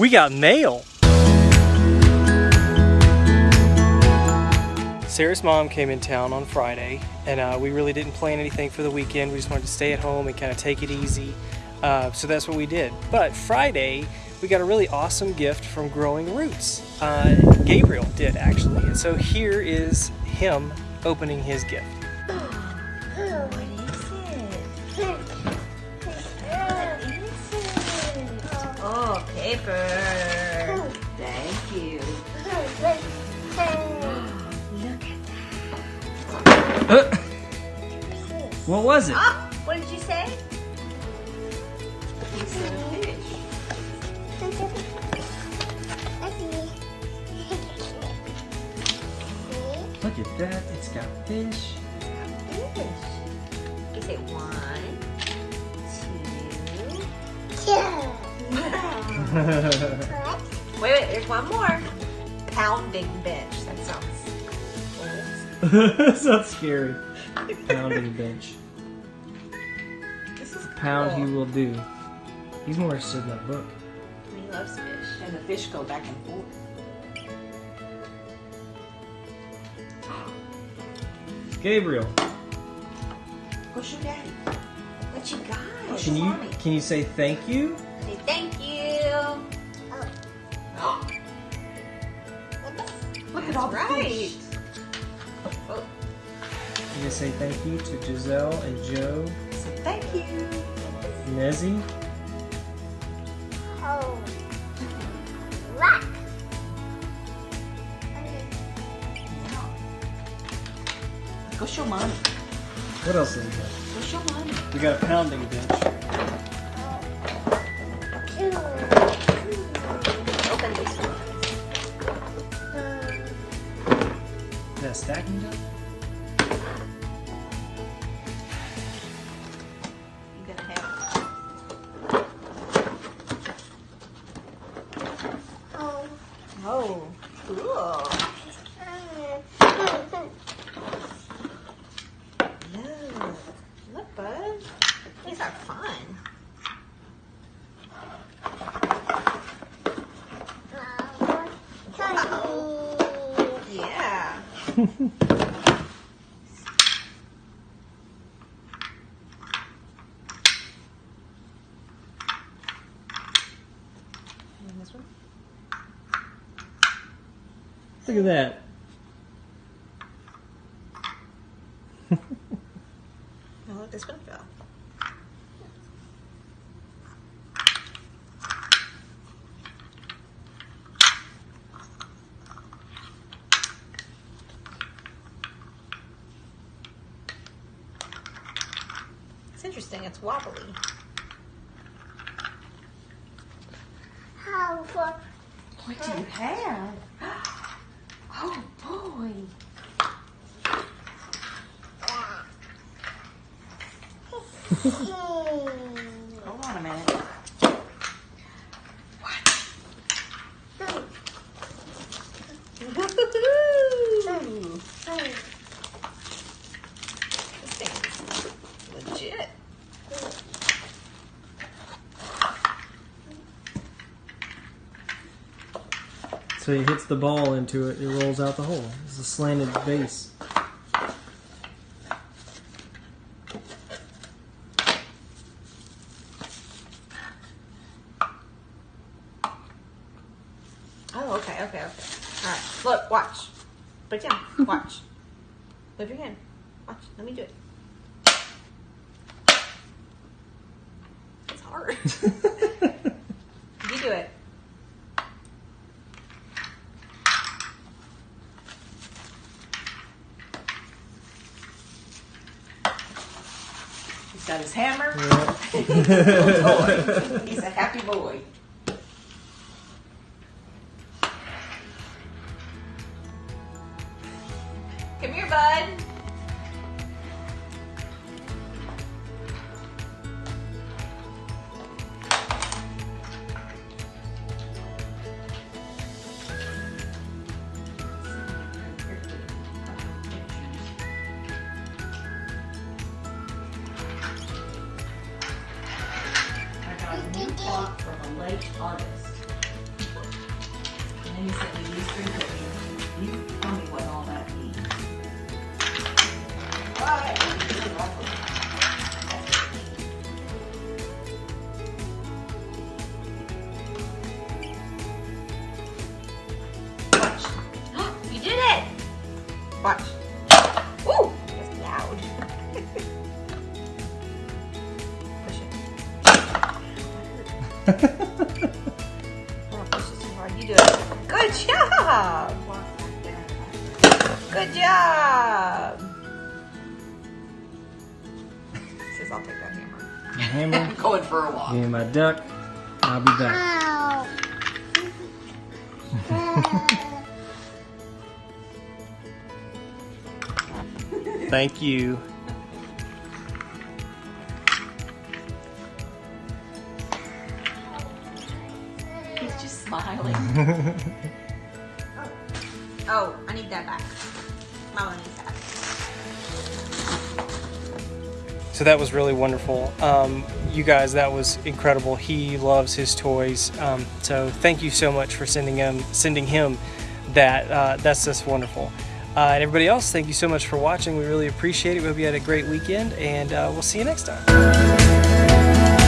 We got mail. Sarah's mom came in town on Friday, and uh, we really didn't plan anything for the weekend. We just wanted to stay at home and kind of take it easy. Uh, so that's what we did. But Friday, we got a really awesome gift from Growing Roots. Uh, Gabriel did, actually. And so here is him opening his gift. Oh, paper. Thank you. Look at Uh, what was it? Oh, what did you say? You said a fish. Look at that. It's got fish. Fish. You say one, two. Wait, wait, there's one more. Pounding bench. That sounds. That's not scary. Pounding bench. This is Pound cool. he will do. He's more interested in that book. He loves fish. And the fish go back and forth. Gabriel, What's your daddy. What you got? can you can you say thank you? Say thank you. Oh. Look at That's all the right. fish. Oh, Can you say thank you to Giselle and Joe, Say thank you. Nezzy? Oh. Rock. Go show mommy. What else do we got? Go show mommy. We got a pounding bench. Open this one. Is stacking done? Yeah. Look at that. Oh, look, this one fell. It's interesting. It's wobbly. What do you have? Oh boy. Hold on a minute. So he hits the ball into it, it rolls out the hole. It's a slanted base. Oh, okay, okay, okay. All right, look, watch. Put it down. Watch. Move your hand. Watch. Let me do it. It's hard. you do it. He's got his hammer. Yeah. He's a happy boy. Come here, bud. late August. And then he sent me these three cookies. You tell me what all that means. Watch. you did it! Watch. Good job. Says I'll take that hammer. Hammer. I'm going for a walk. Give me my duck. I'll be back. Thank you. He's just smiling. Oh, I need that back. Needs. So that was really wonderful. Um, you guys, that was incredible. He loves his toys. Um, so thank you so much for sending him sending him that. Uh, that's just wonderful. Uh, and everybody else, thank you so much for watching. We really appreciate it. We hope you had a great weekend, and uh, we'll see you next time.